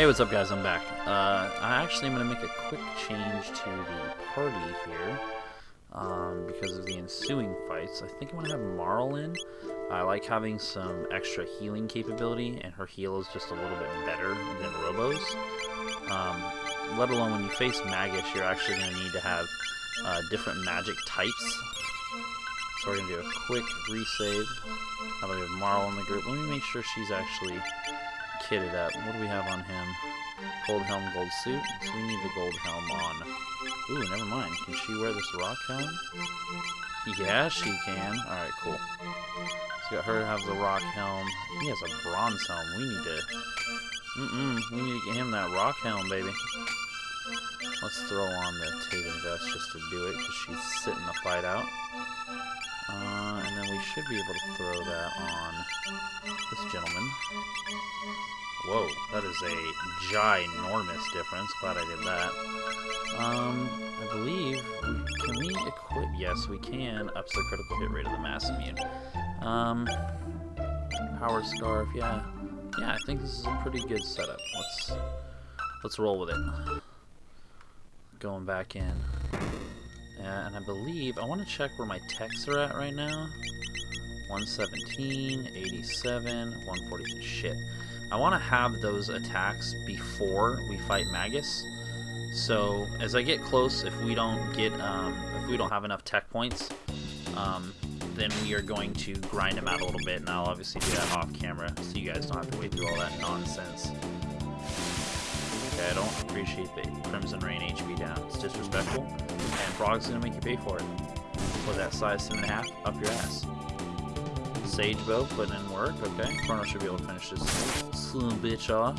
Hey, what's up guys? I'm back. Uh, I actually am going to make a quick change to the party here. Um, because of the ensuing fights. I think I'm going to have Marle in. I like having some extra healing capability, and her heal is just a little bit better than Robo's. Um, let alone when you face Magus, you're actually going to need to have uh, different magic types. So we're going to do a quick resave. Now that we have Marle in the group, let me make sure she's actually kitted up. What do we have on him? Gold helm, gold suit. So we need the gold helm on. Ooh, never mind. Can she wear this rock helm? Yeah, she can. Alright, cool. So got her to have the rock helm. He has a bronze helm. We need to... Mm-mm. We need to get him that rock helm, baby. Let's throw on the Taban vest just to do it, because she's sitting the fight out. Uh, and then we should be able to throw that on this gentleman. Whoa, that is a ginormous difference. Glad I did that. Um, I believe, can we equip? Yes, we can. Ups the critical hit rate of the Masamune. Um, power scarf, yeah. Yeah, I think this is a pretty good setup. Let's, let's roll with it. Going back in. Yeah, and I believe, I want to check where my techs are at right now. 117, 87, 142, shit. I want to have those attacks before we fight Magus. So as I get close, if we don't get, um, if we don't have enough tech points, um, then we are going to grind him out a little bit, and I'll obviously do that off camera, so you guys don't have to wait through all that nonsense. Okay, I don't appreciate the Crimson Rain HP down. It's disrespectful, and Frog's gonna make you pay for it. With that size 7.5, up your ass. Sage Bow putting in work, okay. Chrono should be able to finish this son bitch off.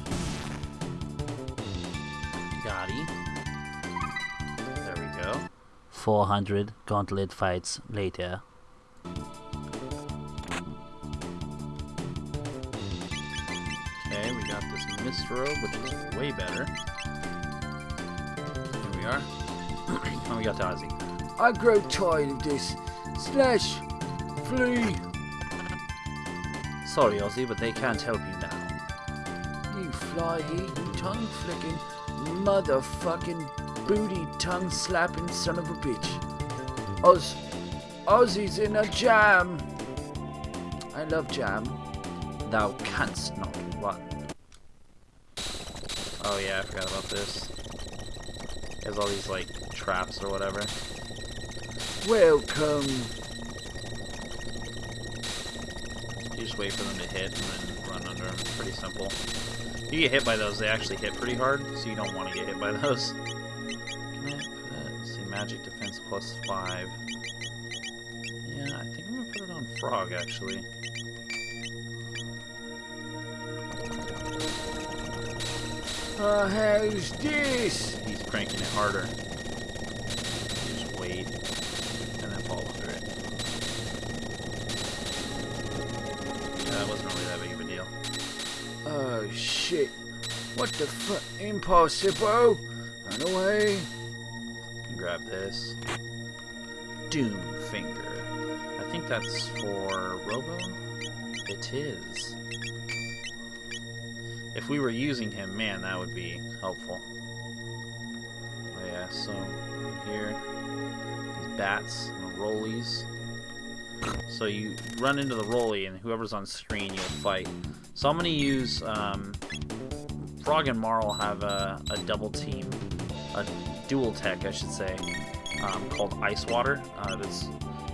Gotti. There we go. 400 gauntlet fights later. Which is way better. Here we are. and we got Tazi. I grow tired of this. Slash, Flea. Sorry, Ozzie, but they can't help you now. You fly-eating, tongue-flicking, motherfucking, booty-tongue slapping son of a bitch. Oz, Ozzie's in a jam. I love jam. Thou canst not run. Oh yeah, I forgot about this. He has all these, like, traps or whatever. Welcome. You just wait for them to hit and then run under them. It's pretty simple. You get hit by those, they actually hit pretty hard, so you don't want to get hit by those. Can I put, let's see, magic defense plus 5. Yeah, I think I'm going to put it on Frog, actually. Uh, how's this? He's cranking it harder. Just wait, and then fall under it. Yeah, that wasn't really that big of a deal. Oh shit. What the fuck? Impossible. Run away. Grab this. Doom Finger. I think that's for Robo? It is. If we were using him, man, that would be helpful. Oh yeah, so here, these bats and the rollies. So you run into the rolly, and whoever's on screen, you'll fight. So I'm to use um, Frog and Marle have a, a double team, a dual tech, I should say, um, called Ice Water. Uh,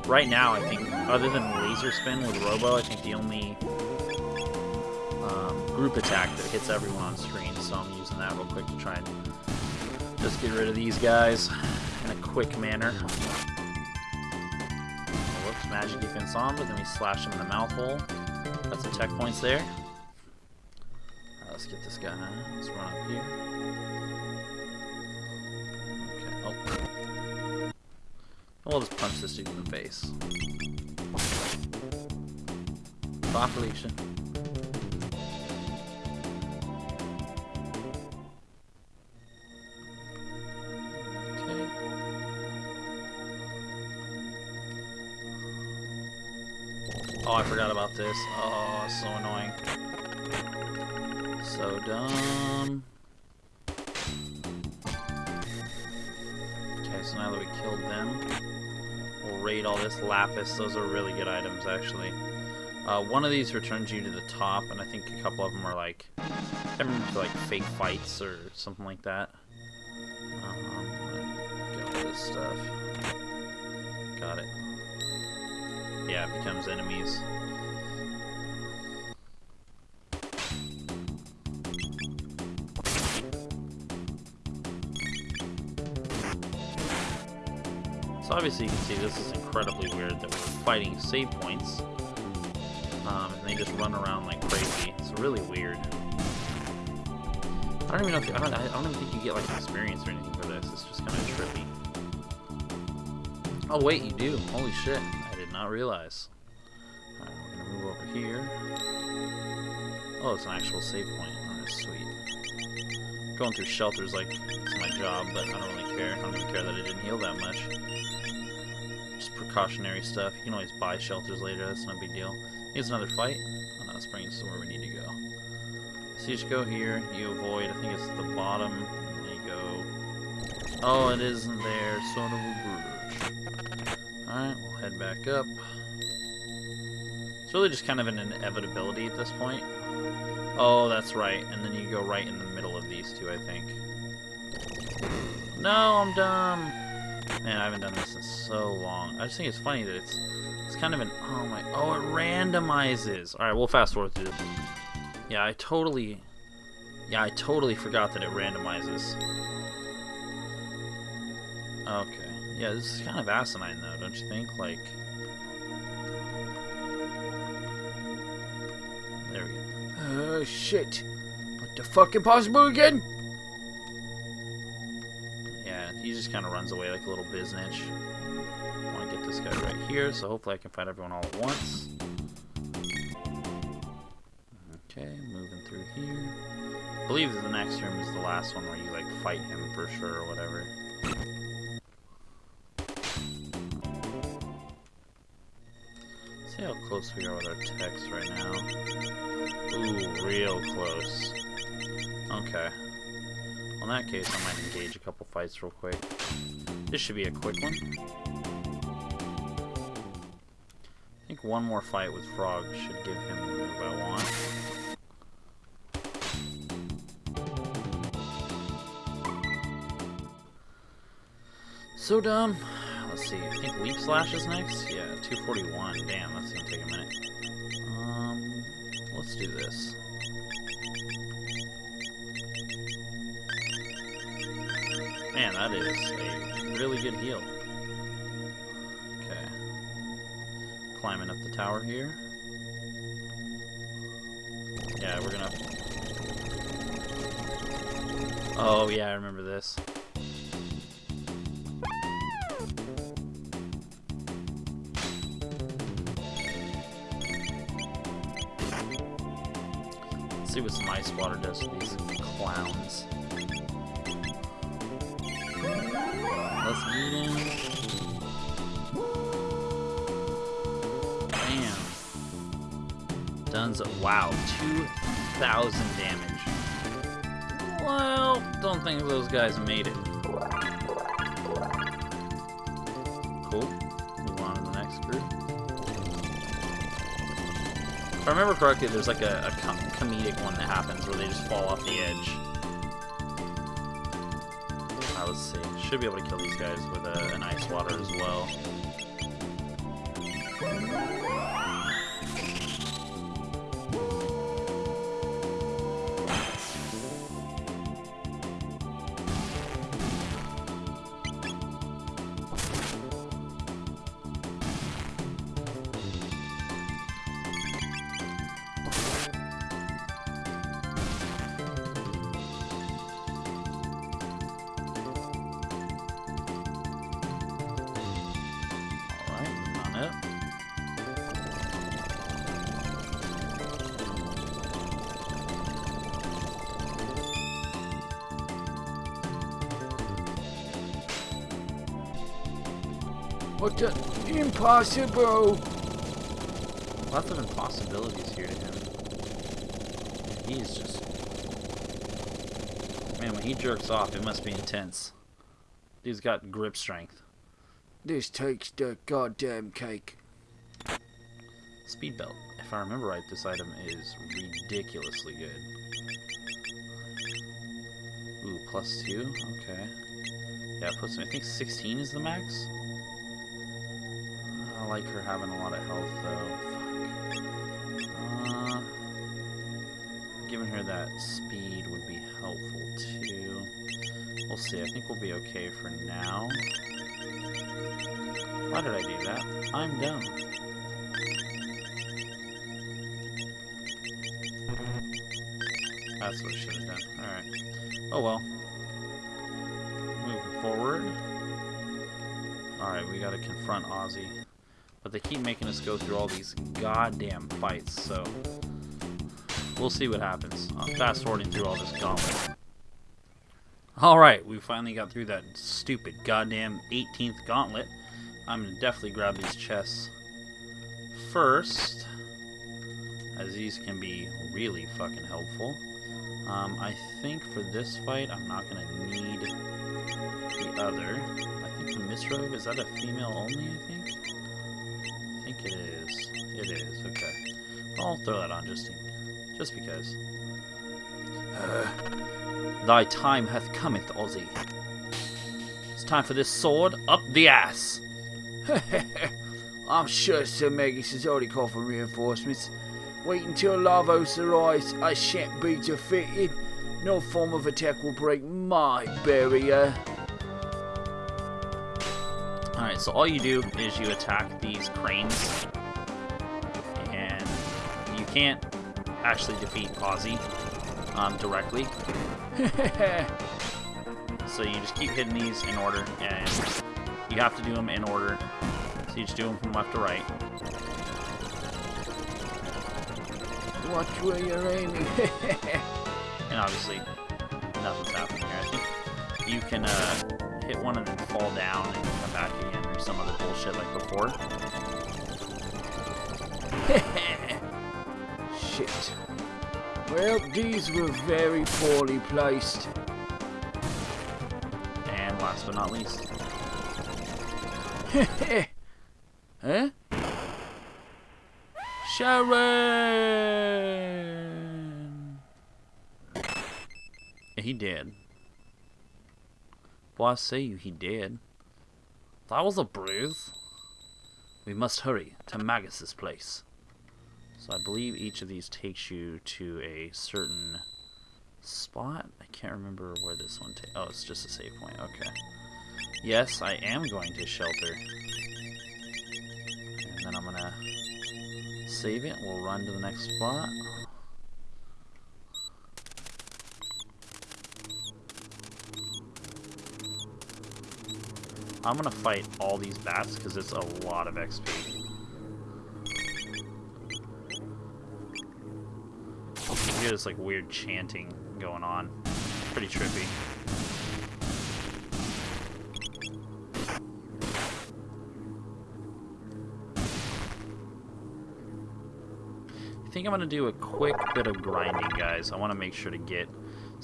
right now, I think, other than Laser Spin with Robo, I think the only group attack that hits everyone on screen. So I'm using that real quick to try and just get rid of these guys in a quick manner. Whoops, magic defense on, but then we slash him in the mouth hole. Got some tech points there. Alright, let's get this guy. Let's run up here. Okay, oh. We'll just punch this dude in the face. Bye, this. Oh, so annoying. So dumb. Okay, so now that we killed them, we'll raid all this lapis. Those are really good items, actually. Uh, one of these returns you to the top, and I think a couple of them are like, I remember, like fake fights or something like that. Um, get all this stuff. Got it. Yeah, it becomes enemies. So obviously you can see this is incredibly weird that we're fighting save points. Um, and they just run around like crazy. It's really weird. I don't even know if I don't I don't even think you get like experience or anything for this. It's just kind of trippy. Oh wait, you do. Holy shit! I did not realize. Alright, we're gonna move over here. Oh, it's an actual save point. Oh, that's sweet. Going through shelters like it's my job, but I don't really care. I don't even care that it didn't heal that much. Precautionary stuff. You can always buy shelters later. That's no big deal. Here's another fight. Oh no, us to where we need to go. So you go here, you avoid, I think it's the bottom, and you go... Oh, it isn't there, son of a bitch. Alright, we'll head back up. It's really just kind of an inevitability at this point. Oh, that's right, and then you go right in the middle of these two, I think. No, I'm dumb! Man, I haven't done this so long. I just think it's funny that it's it's kind of an oh my oh it randomizes. All right, we'll fast forward through this. Yeah, I totally yeah I totally forgot that it randomizes. Okay, yeah, this is kind of asinine though, don't you think? Like, there we go. Oh shit. What the fuck impossible again? Yeah, he just kind of runs away like a little biznitch. I want to get this guy right here, so hopefully I can fight everyone all at once. Okay, moving through here. I believe the next room is the last one where you like fight him for sure or whatever. See how close we are with our text right now. Ooh, real close. Okay. Well, in that case, I might engage a couple fights real quick. This should be a quick one. Think one more fight with Frog should give him the move I want. So dumb. Let's see. I think Leap Slash is next. Yeah, 241. Damn, that's gonna take a minute. Um, let's do this. Man, that is a really good heal. Climbing up the tower here. Yeah, we're gonna... Oh, yeah, I remember this. Let's see what some ice water does to these clowns. Let's eat him. Duns. Wow, 2,000 damage. Well, don't think those guys made it. Cool. Move on to the next group. If I remember correctly, there's like a, a com comedic one that happens where they just fall off the edge. Uh, let's see. Should be able to kill these guys with a, an ice water as well. What the impossible? Lots of impossibilities here to him. He's just... Man, when he jerks off, it must be intense. He's got grip strength. This takes the goddamn cake. Speed belt. If I remember right, this item is ridiculously good. Ooh, plus two. Okay. Yeah, plus I think 16 is the max. I like her having a lot of health though. Uh, giving her that speed would be helpful too. We'll see. I think we'll be okay for now. Why did I do that? I'm dumb. That's what I should have done. Alright. Oh well. Moving forward. Alright, we gotta confront Ozzie. But they keep making us go through all these goddamn fights, so... We'll see what happens. I'm fast forwarding through all this gauntlet. Alright, we finally got through that stupid goddamn 18th gauntlet. I'm gonna definitely grab these chests first, as these can be really fucking helpful. Um, I think for this fight, I'm not gonna need the other. I think the Misrobe, is that a female only, I think? It is. It is, okay. I'll throw that on just, in, just because. Uh, Thy time hath cometh, Ozzie. It's time for this sword up the ass. I'm sure Sir Magus has already called for reinforcements. Wait until Lavos arrives. I shan't be defeated. No form of attack will break my barrier. Alright, so all you do is you attack these cranes. And you can't actually defeat Ozzie um, directly. so you just keep hitting these in order, and you have to do them in order. So you just do them from left to right. Watch where you're aiming. And obviously, nothing's happening here. I think you can uh, hit one and then fall down and come back again or some other bullshit like before. Shit. Well, these were very poorly placed. And last but not least, huh? Sharon! He did. Well, I say you, he did. That was a bruise. We must hurry to Magus's place. So I believe each of these takes you to a certain spot. I can't remember where this one takes. Oh, it's just a save point. Okay. Yes, I am going to shelter. And then I'm gonna save it. We'll run to the next spot. I'm gonna fight all these bats because it's a lot of XP. You hear this like weird chanting going on. Pretty trippy. I think I'm gonna do a quick bit of grinding, guys. I want to make sure to get.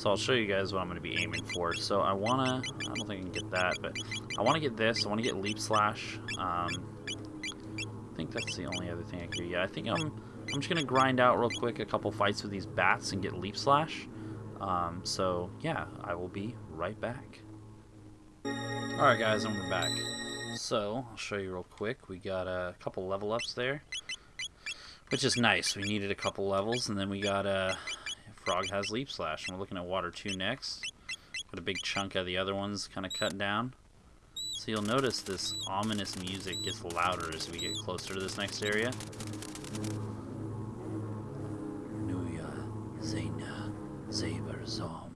So I'll show you guys what I'm gonna be aiming for. So I wanna. I don't think I can get that, but I want to get this. I want to get leap slash. Um, I think that's the only other thing I can do. Yeah, I think I'm. I'm just gonna grind out real quick a couple fights with these bats and get leap slash. Um, so yeah, I will be right back. All right, guys, and we're back. So I'll show you real quick. We got a couple level ups there, which is nice. We needed a couple levels, and then we got a frog has leap slash, and we're looking at water two next. Got a big chunk of the other ones kind of cut down. So you'll notice this ominous music gets louder as we get closer to this next area. Nuya Zena Zaber Zom.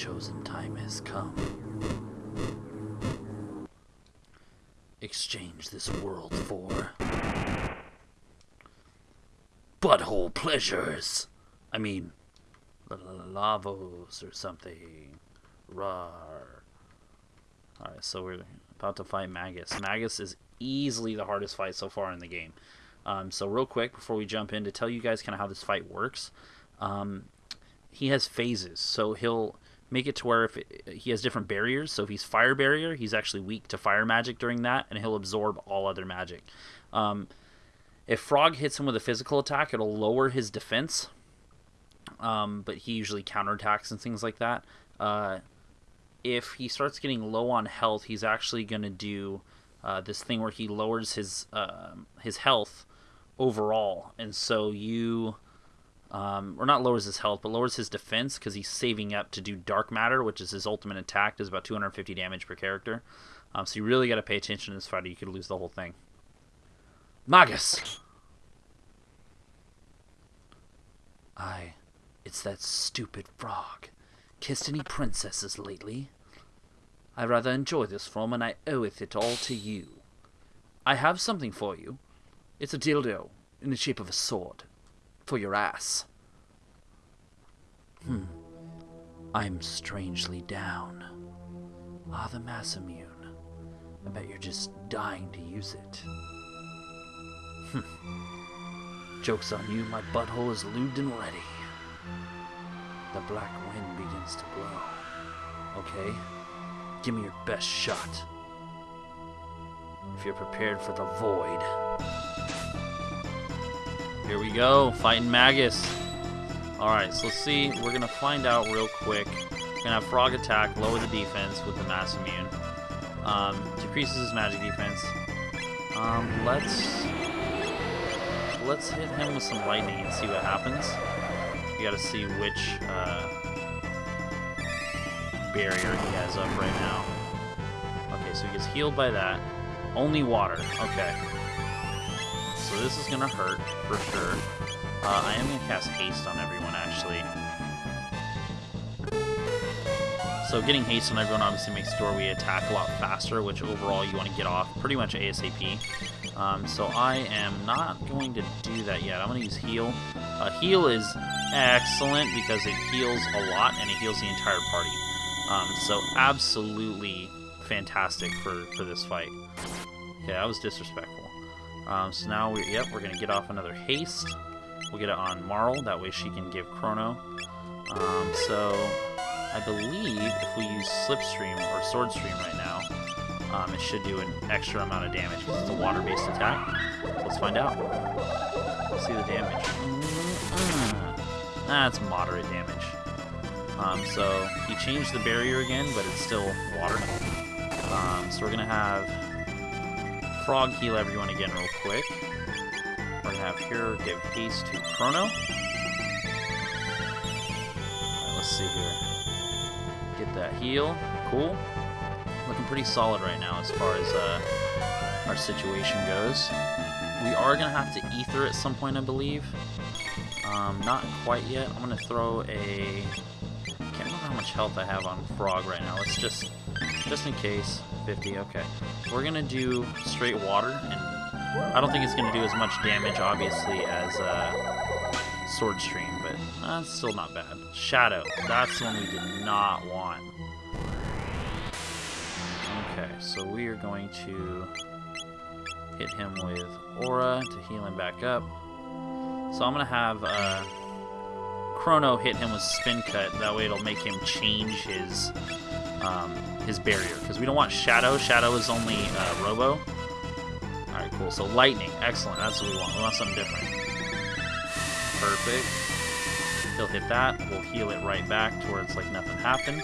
Chosen time has come. Exchange this world for butthole pleasures. I mean, lavos or something. Rar. Alright, so we're about to fight Magus. Magus is easily the hardest fight so far in the game. Um, so real quick, before we jump in, to tell you guys kind of how this fight works, um, he has phases. So he'll make it to where if it, he has different barriers. So if he's fire barrier, he's actually weak to fire magic during that, and he'll absorb all other magic. Um, if Frog hits him with a physical attack, it'll lower his defense, um, but he usually counterattacks and things like that. Uh, if he starts getting low on health, he's actually going to do uh, this thing where he lowers his uh, his health overall, and so you, um, or not lowers his health, but lowers his defense because he's saving up to do dark matter, which is his ultimate attack, does about 250 damage per character. Um, so you really got to pay attention to this fight, or you could lose the whole thing. Magus. I, it's that stupid frog. Kissed any princesses lately? I rather enjoy this form, and I oweth it all to you. I have something for you. It's a dildo in the shape of a sword. For your ass. Hmm. I'm strangely down. Ah, the Masamune. I bet you're just dying to use it. Hmm. Joke's on you, my butthole is lubed and ready. The black wind begins to blow. Okay? Give me your best shot. If you're prepared for the void. Here we go, fighting Magus. Alright, so let's see. We're gonna find out real quick. We're gonna have Frog attack, lower the defense with the Masamune. Um, decreases his magic defense. Um, let's let's hit him with some lightning and see what happens. We gotta see which uh, barrier he has up right now. Okay, so he gets healed by that. Only water. Okay. So this is gonna hurt for sure. Uh, I am gonna cast haste on everyone actually. So getting haste on everyone obviously makes we attack a lot faster, which overall you want to get off pretty much ASAP. Um, so I am not going to do that yet. I'm going to use heal. Uh, heal is excellent because it heals a lot and it heals the entire party. Um, so absolutely fantastic for, for this fight. Okay, that was disrespectful. Um, so now, we, yep, we're going to get off another haste. We'll get it on Marle, that way she can give Chrono. Um, so I believe if we use Slipstream or Swordstream right now, um, it should do an extra amount of damage because it's a water-based attack. So let's find out. Let's see the damage. That's moderate damage. Um, so he changed the barrier again, but it's still water. Um, so we're gonna have Frog heal everyone again real quick. We're gonna have here give haste to Chrono. Right, let's see here. Get that heal. Cool. Looking pretty solid right now as far as uh, our situation goes. We are to have to ether at some point, I believe. Um, not quite yet. I'm to throw a... can't remember how much health I have on Frog right now. Let's just... Just in case. 50, okay. We're to do straight water, and I don't think it's to do as much damage, obviously, as uh, Sword Stream, but uh, still not bad. Shadow. That's the one we did not want. Okay, so we are going to hit him with Aura to heal him back up. So I'm going to have uh, Chrono hit him with Spin Cut. That way it'll make him change his um, his barrier. Because we don't want Shadow. Shadow is only uh, Robo. Alright, cool. So Lightning. Excellent. That's what we want. We want something different. Perfect. He'll hit that. We'll heal it right back to where it's like nothing happened.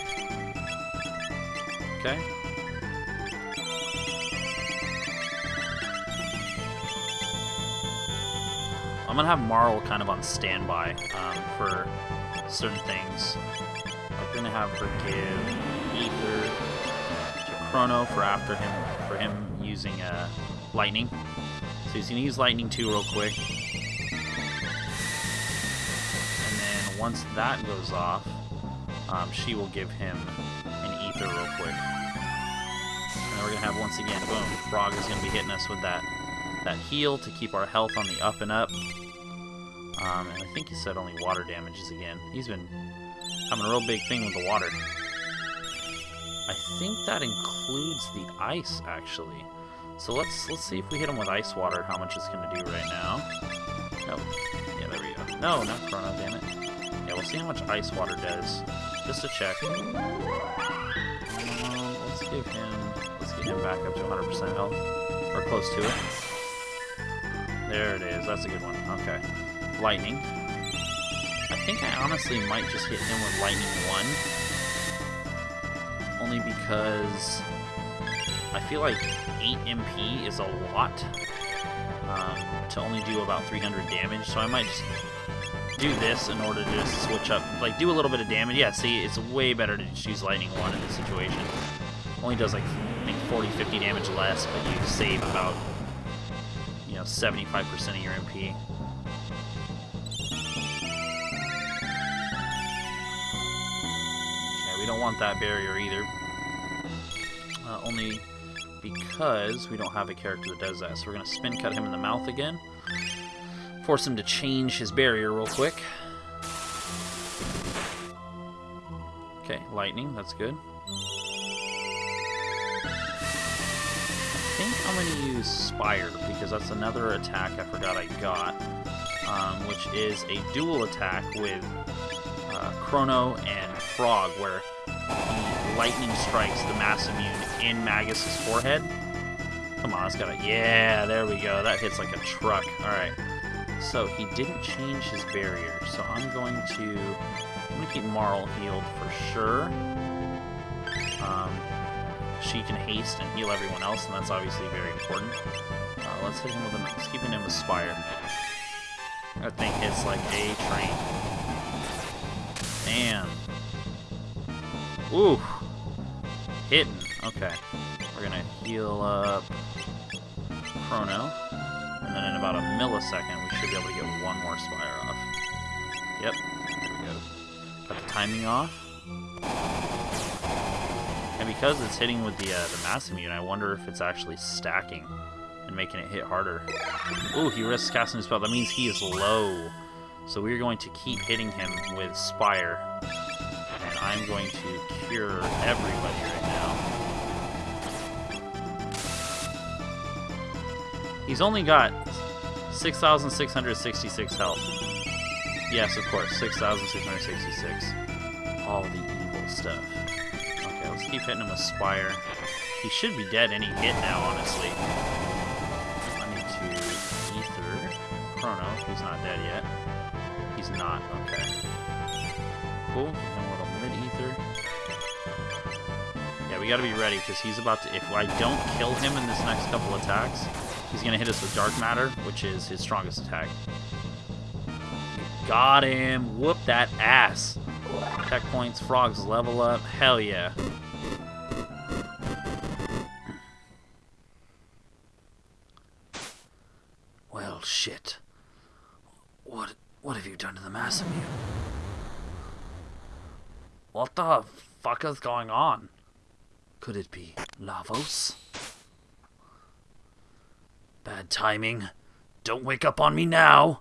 Okay. I'm gonna have Marle kind of on standby um, for certain things. I'm gonna have her give Ether to Chrono for after him for him using uh, Lightning. So he's gonna use Lightning too real quick. And then once that goes off, um, she will give him an ether real quick. And we're gonna have once again, boom, Frog is gonna be hitting us with that that heal to keep our health on the up and up. Um, and I think he said only water damages again. He's been having a real big thing with the water. I think that includes the ice, actually. So let's let's see if we hit him with ice water, how much it's gonna do right now. Nope. Yeah, there we go. No, not Chrono, damn it. Yeah, we'll see how much ice water does. Just to check. Um, let's give him let's get him back up to 100% health. Or close to it. There it is. That's a good one. Okay. Lightning. I think I honestly might just hit him with Lightning 1. Only because I feel like 8 MP is a lot um, to only do about 300 damage, so I might just do this in order to just switch up, like do a little bit of damage. Yeah, see, it's way better to just use Lightning 1 in this situation. Only does like, I think 40, 50 damage less, but you save about, you know, 75% of your MP. Want that barrier either. Uh, only because we don't have a character that does that. So we're going to spin cut him in the mouth again. Force him to change his barrier real quick. Okay, lightning, that's good. I think I'm going to use Spire, because that's another attack I forgot I got, um, which is a dual attack with uh, Chrono and Frog, where he lightning strikes the Masamune in Magus's forehead. Come on, it's got a... Yeah, there we go. That hits like a truck. Alright. So, he didn't change his barrier, so I'm going to... I'm to keep Marle healed for sure. Um, she can haste and heal everyone else, and that's obviously very important. Uh, let's hit him with a... Let's keep him with Spire. That thing hits like a train. Damn. Ooh. Hitting. Okay. We're gonna heal up Chrono. And then in about a millisecond, we should be able to get one more Spire off. Yep. There we go. Got the timing off. And because it's hitting with the, uh, the Masamune, I wonder if it's actually stacking and making it hit harder. Ooh, he risks casting his spell. That means he is low. So we're going to keep hitting him with Spire. And I'm going to cure everybody He's only got 6,666 health. Yes, of course, 6,666. All the evil stuff. Okay, let's keep hitting him with Spire. He should be dead any hit now, honestly. I need to Ether Chrono. He's not dead yet. He's not. Okay. Cool. Little mid-ether. Yeah, we gotta be ready, because he's about to... If I don't kill him in this next couple attacks, he's gonna hit us with Dark Matter, which is his strongest attack. Got him! Whoop that ass! Tech points, frogs level up. Hell yeah. Well, shit. What what have you done to the Masamune? What the fuck is going on? Could it be Lavos? Bad timing. Don't wake up on me now.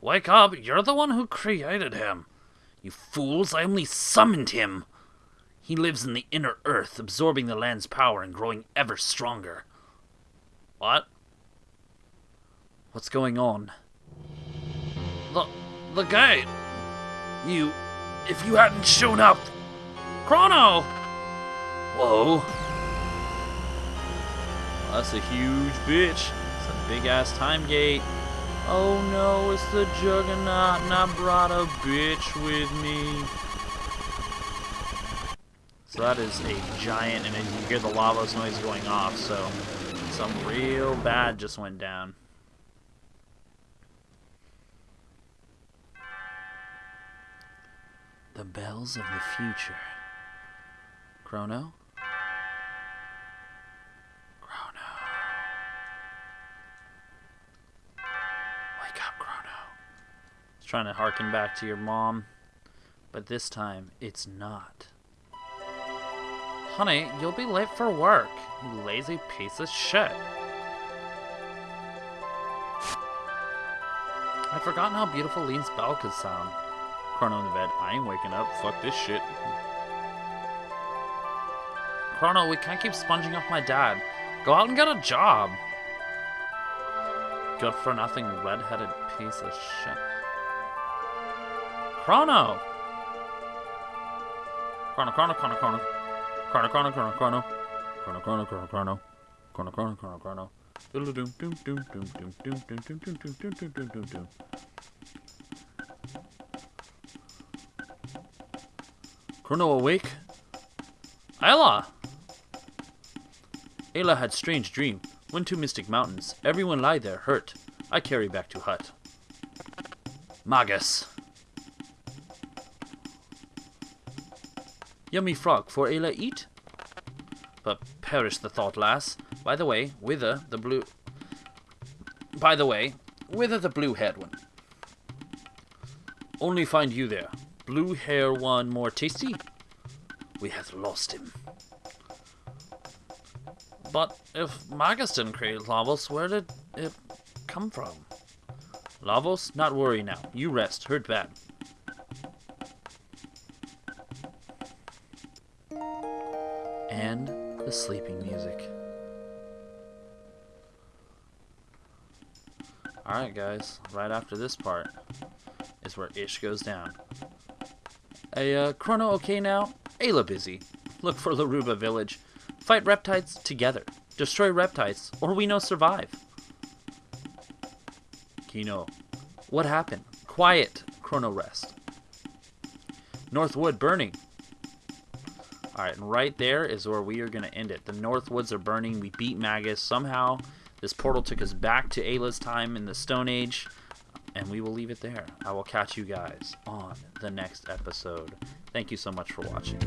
Wake up, you're the one who created him. You fools, I only summoned him. He lives in the inner earth, absorbing the land's power and growing ever stronger. What? What's going on? The the gate. You if you hadn't shown up. Chrono! Whoa. That's a huge bitch. It's a big ass time gate. Oh no, it's the Juggernaut, and I brought a bitch with me. So that is a giant, and you can hear the Lavos noise going off, so something real bad just went down. The bells of the future. Chrono. It's trying to harken back to your mom. But this time, it's not. Honey, you'll be late for work, you lazy piece of shit. I'd forgotten how beautiful Leene's bell could sound. Chrono in the bed. I ain't waking up. Fuck this shit. Chrono, we can't keep sponging off my dad. Go out and get a job. Good for nothing red-headed piece of shit. Chrono! Chrono, chrono, chrono, chrono. Chrono, chrono, chrono, chrono. Chrono, chrono, chrono, chrono. Chrono, chrono, chrono, chrono. Chrono awake? Ayla! Ayla had strange dream. Went to Mystic Mountains. Everyone lie there, hurt. I carry back to hut. Magus. Yummy frog for Ayla eat? But perish the thought, lass. By the way, whither the blue... By the way, whither the blue-haired one? Only find you there. Blue hair one more tasty? We have lost him. But if Magus didn't create Lavos, where did it come from? Lavos, not worry now. You rest. Hurt bad. Sleeping music. Alright guys, right after this part is where Ish goes down. Hey, uh, Chrono okay now? Ayla busy. Look for Laruba village. Fight reptiles together. Destroy reptiles, or we no survive. Kino. What happened? Quiet. Chrono rest. Northwood burning. Alright, and right there is where we are going to end it. The Northwoods are burning. We beat Magus. Somehow, this portal took us back to Ayla's time in the Stone Age. And we will leave it there. I will catch you guys on the next episode. Thank you so much for watching.